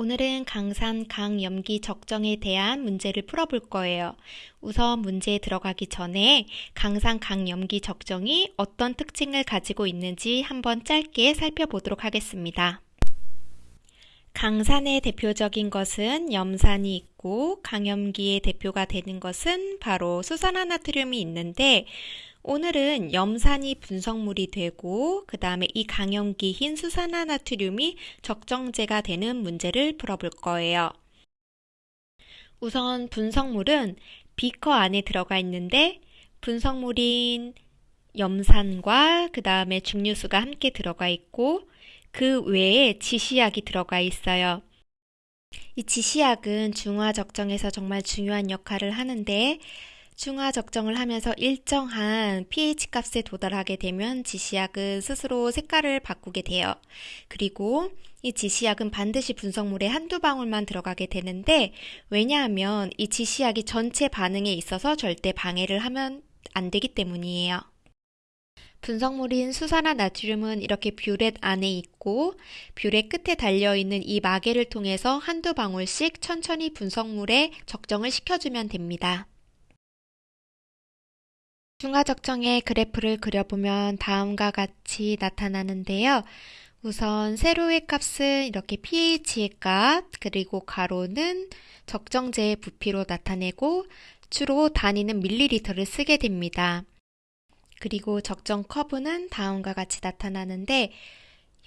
오늘은 강산 강염기 적정에 대한 문제를 풀어볼 거예요. 우선 문제에 들어가기 전에 강산 강염기 적정이 어떤 특징을 가지고 있는지 한번 짧게 살펴보도록 하겠습니다. 강산의 대표적인 것은 염산이 있고 강염기의 대표가 되는 것은 바로 수산화나트륨이 있는데 오늘은 염산이 분석물이 되고 그 다음에 이 강염기인 수산화나트륨이 적정제가 되는 문제를 풀어볼 거예요. 우선 분석물은 비커 안에 들어가 있는데 분석물인 염산과 그 다음에 중류수가 함께 들어가 있고 그 외에 지시약이 들어가 있어요. 이 지시약은 중화 적정에서 정말 중요한 역할을 하는데 중화 적정을 하면서 일정한 pH 값에 도달하게 되면 지시약은 스스로 색깔을 바꾸게 돼요. 그리고 이 지시약은 반드시 분석물에 한두 방울만 들어가게 되는데 왜냐하면 이 지시약이 전체 반응에 있어서 절대 방해를 하면 안 되기 때문이에요. 분석물인 수산화 나트륨은 이렇게 뷰렛 안에 있고 뷰렛 끝에 달려있는 이 마개를 통해서 한두 방울씩 천천히 분석물에 적정을 시켜주면 됩니다. 중화적정의 그래프를 그려보면 다음과 같이 나타나는데요. 우선 세로의 값은 이렇게 pH의 값, 그리고 가로는 적정제의 부피로 나타내고 주로 단위는 밀리리터를 쓰게 됩니다. 그리고 적정 커브는 다음과 같이 나타나는데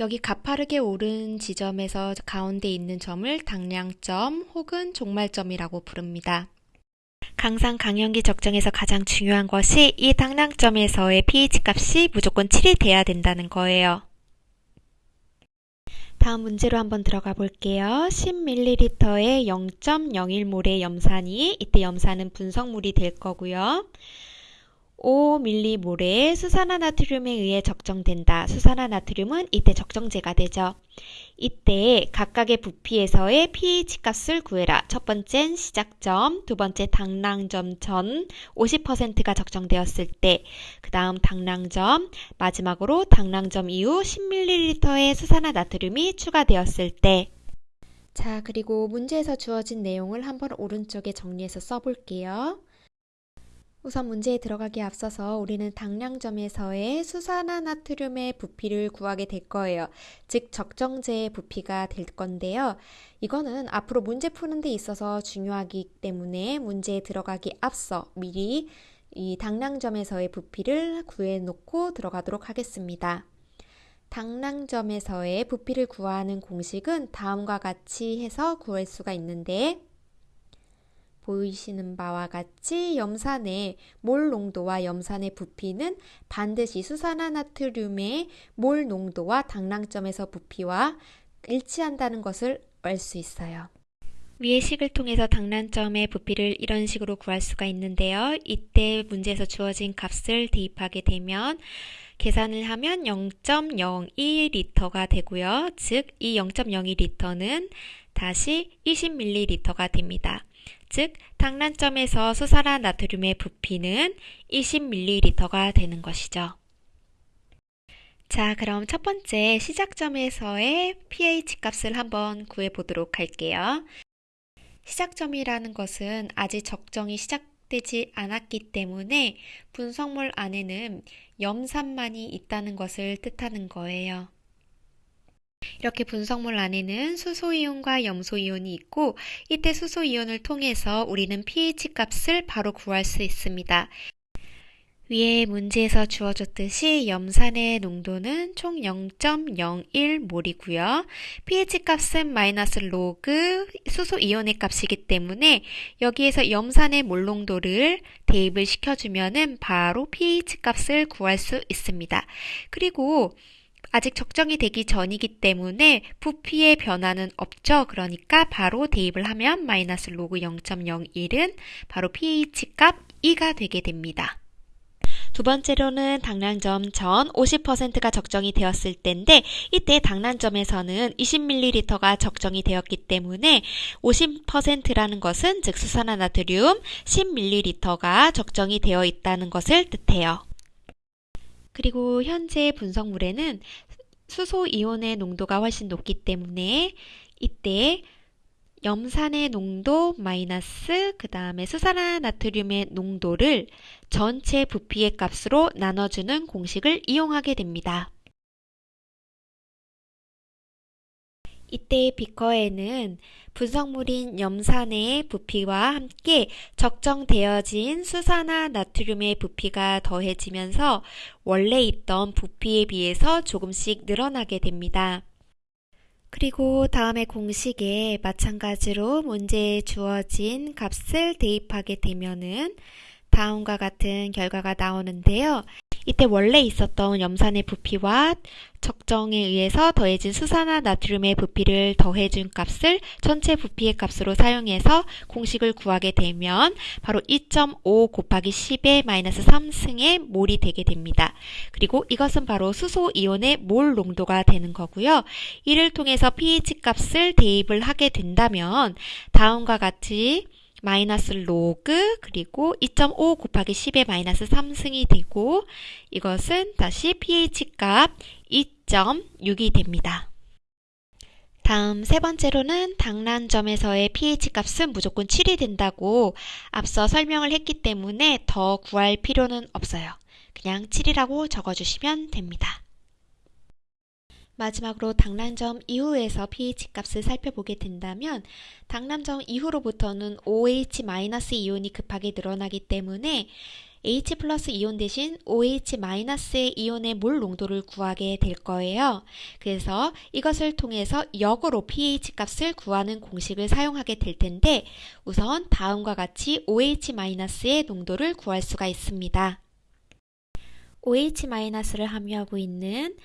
여기 가파르게 오른 지점에서 가운데 있는 점을 당량점 혹은 종말점이라고 부릅니다. 강산 강연기 적정에서 가장 중요한 것이 이 당량점에서의 pH 값이 무조건 7이 돼야 된다는 거예요. 다음 문제로 한번 들어가 볼게요. 10ml에 0.01몰의 염산이 이때 염산은 분석물이 될 거고요. 5m몰의 수산화나트륨에 의해 적정된다. 수산화나트륨은 이때 적정제가 되죠. 이때 각각의 부피에서의 pH 값을 구해라. 첫 번째는 시작점, 두 번째 당랑점 전 50%가 적정되었을 때, 그 다음 당랑점, 마지막으로 당랑점 이후 10ml의 수산화나트륨이 추가되었을 때, 자, 그리고 문제에서 주어진 내용을 한번 오른쪽에 정리해서 써볼게요. 우선 문제에 들어가기 앞서서 우리는 당량점에서의 수산화나트륨의 부피를 구하게 될 거예요. 즉 적정제의 부피가 될 건데요. 이거는 앞으로 문제 푸는 데 있어서 중요하기 때문에 문제에 들어가기 앞서 미리 이 당량점에서의 부피를 구해 놓고 들어가도록 하겠습니다. 당량점에서의 부피를 구하는 공식은 다음과 같이 해서 구할 수가 있는데 보이시는 바와 같이 염산의 몰 농도와 염산의 부피는 반드시 수산화나트륨의 몰 농도와 당랑점에서 부피와 일치한다는 것을 알 수 있어요. 위의 식을 통해서 당란점의 부피를 이런 식으로 구할 수가 있는데요. 이때 문제에서 주어진 값을 대입하게 되면 계산을 하면 0.02리터가 되고요. 즉, 이 0.02리터는 다시 20ml가 됩니다. 즉 당란점에서 수산화 나트륨의 부피는 20ml가 되는 것이죠. 자, 그럼 첫 번째 시작점에서의 pH 값을 한번 구해 보도록 할게요. 시작점이라는 것은 아직 적정이 시작되지 않았기 때문에 분석물 안에는 염산만이 있다는 것을 뜻하는 거예요. 이렇게 분석물 안에는 수소이온과 염소이온이 있고 이때 수소이온을 통해서 우리는 pH 값을 바로 구할 수 있습니다. 위에 문제에서 주어졌듯이 염산의 농도는 총 0.01몰이고요. pH 값은 마이너스 로그 수소이온의 값이기 때문에 여기에서 염산의 몰 농도를 대입을 시켜주면 바로 pH 값을 구할 수 있습니다. 그리고 아직 적정이 되기 전이기 때문에 부피의 변화는 없죠. 그러니까 바로 대입을 하면 마이너스 로그 0.01은 바로 pH 값 2가 되게 됩니다. 두 번째로는 당량점 전 50%가 적정이 되었을 때인데 이때 당란점에서는 20ml가 적정이 되었기 때문에 50%라는 것은 즉 수산화 나트륨 10ml가 적정이 되어 있다는 것을 뜻해요. 그리고 현재 분석물에는 수소 이온의 농도가 훨씬 높기 때문에 이때 염산의 농도 마이너스 그 다음에 수산화나트륨의 농도를 전체 부피의 값으로 나눠주는 공식을 이용하게 됩니다. 이때 비커에는 분석물인 염산의 부피와 함께 적정되어진 수산화 나트륨의 부피가 더해지면서 원래 있던 부피에 비해서 조금씩 늘어나게 됩니다. 그리고 다음의 공식에 마찬가지로 문제에 주어진 값을 대입하게 되면은 다음과 같은 결과가 나오는데요. 이때 원래 있었던 염산의 부피와 적정에 의해서 더해진 수산화 나트륨의 부피를 더해준 값을 전체 부피의 값으로 사용해서 공식을 구하게 되면 바로 2.5 곱하기 10의 마이너스 3승의 몰이 되게 됩니다. 그리고 이것은 바로 수소 이온의 몰 농도가 되는 거고요. 이를 통해서 pH 값을 대입을 하게 된다면 다음과 같이 마이너스 로그 그리고 2.5 곱하기 10의 마이너스 3승이 되고 이것은 다시 pH 값 2.6이 됩니다. 다음 세 번째로는 당란점에서의 pH 값은 무조건 7이 된다고 앞서 설명을 했기 때문에 더 구할 필요는 없어요. 그냥 7이라고 적어주시면 됩니다. 마지막으로 당란점 이후에서 pH 값을 살펴보게 된다면 당란점 이후로부터는 OH- 이온이 급하게 늘어나기 때문에 H 플러스 이온 대신 OH-의 이온의 몰 농도를 구하게 될 거예요. 그래서 이것을 통해서 역으로 pH 값을 구하는 공식을 사용하게 될 텐데 우선 다음과 같이 OH-의 농도를 구할 수가 있습니다. OH-를 함유하고 있는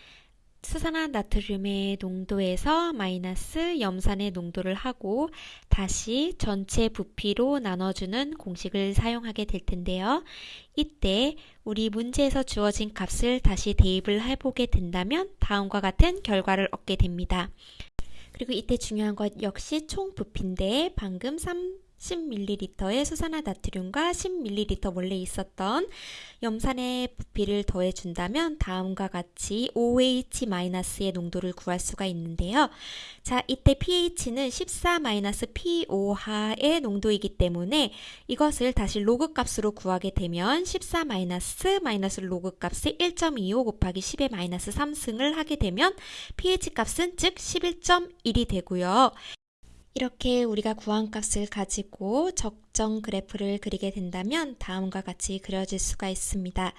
수산화 나트륨의 농도에서 마이너스 염산의 농도를 하고 다시 전체 부피로 나눠주는 공식을 사용하게 될 텐데요. 이때 우리 문제에서 주어진 값을 다시 대입을 해보게 된다면 다음과 같은 결과를 얻게 됩니다. 그리고 이때 중요한 것 역시 총 부피인데 방금 3 10ml의 수산화 나트륨과 10ml 원래 있었던 염산의 부피를 더해준다면 다음과 같이 OH-의 농도를 구할 수가 있는데요. 자, 이때 pH는 14-pOH의 농도이기 때문에 이것을 다시 로그 값으로 구하게 되면 14 마이너스 마이너스 로그 값이 1.25 곱하기 10의 마이너스 3승을 하게 되면 pH 값은 즉 11.1이 되고요. 이렇게 우리가 구한 값을 가지고 적정 그래프를 그리게 된다면 다음과 같이 그려질 수가 있습니다.